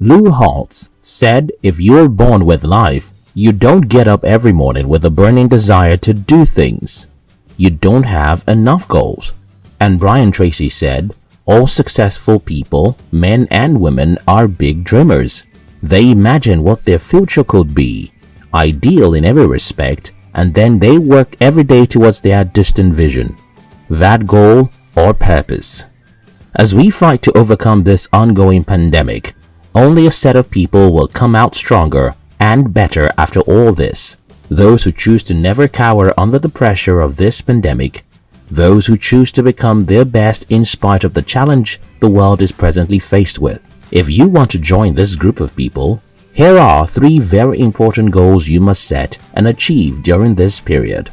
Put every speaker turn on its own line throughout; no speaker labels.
Lou Holtz said if you're born with life, you don't get up every morning with a burning desire to do things. You don't have enough goals. And Brian Tracy said, all successful people, men and women, are big dreamers. They imagine what their future could be, ideal in every respect, and then they work every day towards their distant vision, that goal or purpose. As we fight to overcome this ongoing pandemic, only a set of people will come out stronger and better after all this. Those who choose to never cower under the pressure of this pandemic, those who choose to become their best in spite of the challenge the world is presently faced with. If you want to join this group of people, here are three very important goals you must set and achieve during this period.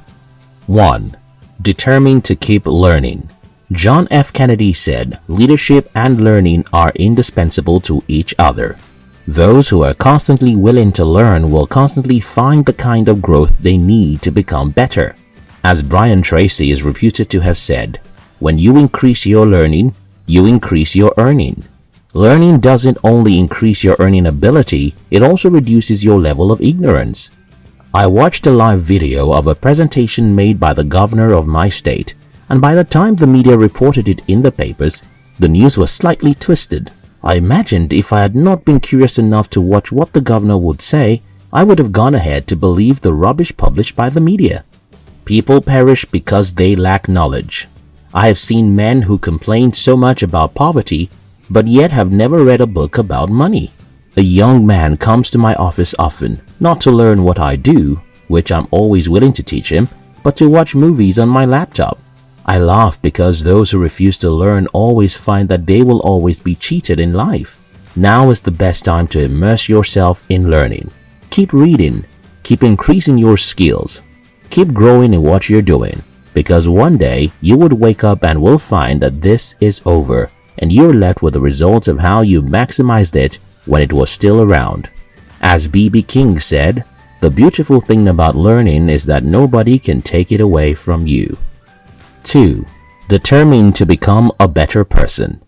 1. Determine to keep learning. John F. Kennedy said, leadership and learning are indispensable to each other. Those who are constantly willing to learn will constantly find the kind of growth they need to become better. As Brian Tracy is reputed to have said, when you increase your learning, you increase your earning. Learning doesn't only increase your earning ability, it also reduces your level of ignorance. I watched a live video of a presentation made by the governor of my state and by the time the media reported it in the papers, the news was slightly twisted. I imagined if I had not been curious enough to watch what the governor would say, I would have gone ahead to believe the rubbish published by the media. People perish because they lack knowledge. I have seen men who complain so much about poverty but yet have never read a book about money. A young man comes to my office often, not to learn what I do, which I'm always willing to teach him, but to watch movies on my laptop. I laugh because those who refuse to learn always find that they will always be cheated in life. Now is the best time to immerse yourself in learning. Keep reading, keep increasing your skills, keep growing in what you're doing because one day you would wake up and will find that this is over and you're left with the results of how you maximized it when it was still around. As B.B. King said, the beautiful thing about learning is that nobody can take it away from you. 2. Determined to become a better person.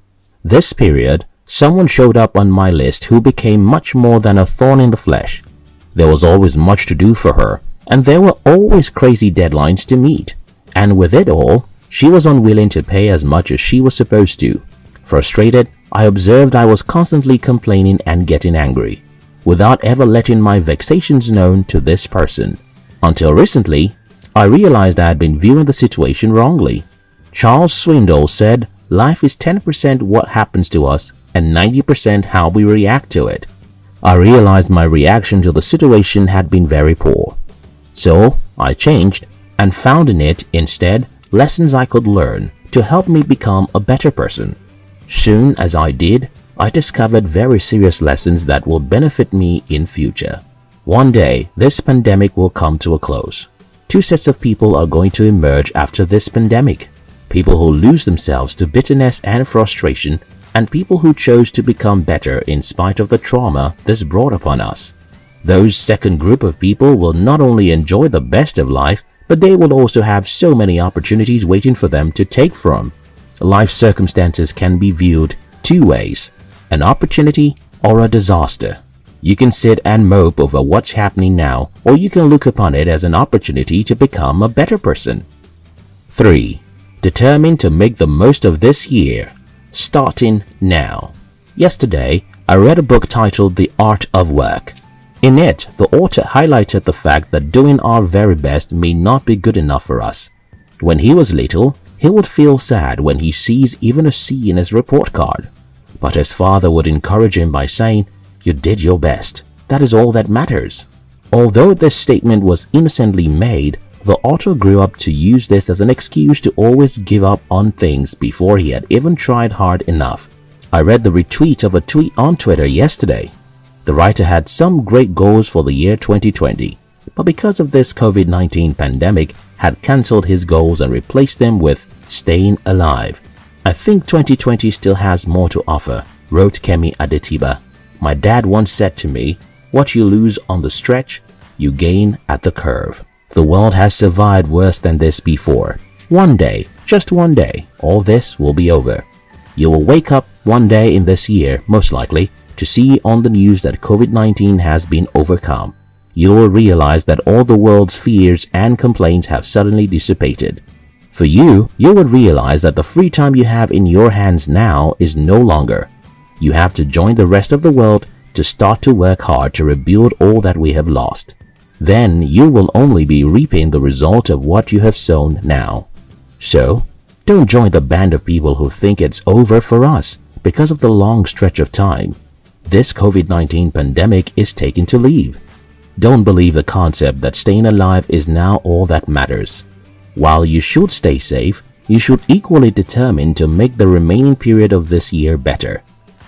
This period, someone showed up on my list who became much more than a thorn in the flesh. There was always much to do for her, and there were always crazy deadlines to meet. And with it all, she was unwilling to pay as much as she was supposed to. Frustrated, I observed I was constantly complaining and getting angry, without ever letting my vexations known to this person. Until recently, I realized I had been viewing the situation wrongly. Charles Swindoll said, life is 10% what happens to us and 90% how we react to it. I realized my reaction to the situation had been very poor. So, I changed and found in it, instead, lessons I could learn to help me become a better person. Soon as I did, I discovered very serious lessons that will benefit me in future. One day, this pandemic will come to a close. Two sets of people are going to emerge after this pandemic. People who lose themselves to bitterness and frustration and people who chose to become better in spite of the trauma this brought upon us. Those second group of people will not only enjoy the best of life, but they will also have so many opportunities waiting for them to take from. Life circumstances can be viewed two ways, an opportunity or a disaster. You can sit and mope over what's happening now or you can look upon it as an opportunity to become a better person. 3. Determined to make the most of this year, starting now. Yesterday, I read a book titled The Art of Work. In it, the author highlighted the fact that doing our very best may not be good enough for us. When he was little, he would feel sad when he sees even a C in his report card. But his father would encourage him by saying, you did your best. That is all that matters. Although this statement was innocently made, the author grew up to use this as an excuse to always give up on things before he had even tried hard enough. I read the retweet of a tweet on Twitter yesterday. The writer had some great goals for the year 2020, but because of this COVID-19 pandemic, had cancelled his goals and replaced them with staying alive. I think 2020 still has more to offer, wrote Kemi Adetiba. My dad once said to me, what you lose on the stretch, you gain at the curve. The world has survived worse than this before. One day, just one day, all this will be over. You will wake up one day in this year, most likely, to see on the news that COVID-19 has been overcome, you will realize that all the world's fears and complaints have suddenly dissipated. For you, you would realize that the free time you have in your hands now is no longer. You have to join the rest of the world to start to work hard to rebuild all that we have lost. Then you will only be reaping the result of what you have sown now. So, don't join the band of people who think it's over for us because of the long stretch of time. This COVID-19 pandemic is taking to leave. Don't believe the concept that staying alive is now all that matters. While you should stay safe, you should equally determine to make the remaining period of this year better.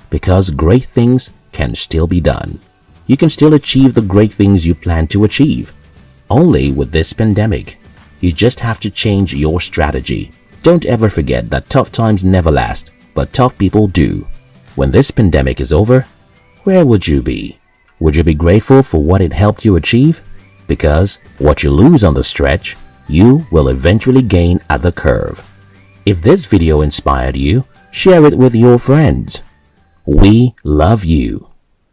Because great things can still be done. You can still achieve the great things you plan to achieve. Only with this pandemic, you just have to change your strategy. Don't ever forget that tough times never last, but tough people do. When this pandemic is over, where would you be? Would you be grateful for what it helped you achieve? Because what you lose on the stretch, you will eventually gain at the curve. If this video inspired you, share it with your friends. We love you.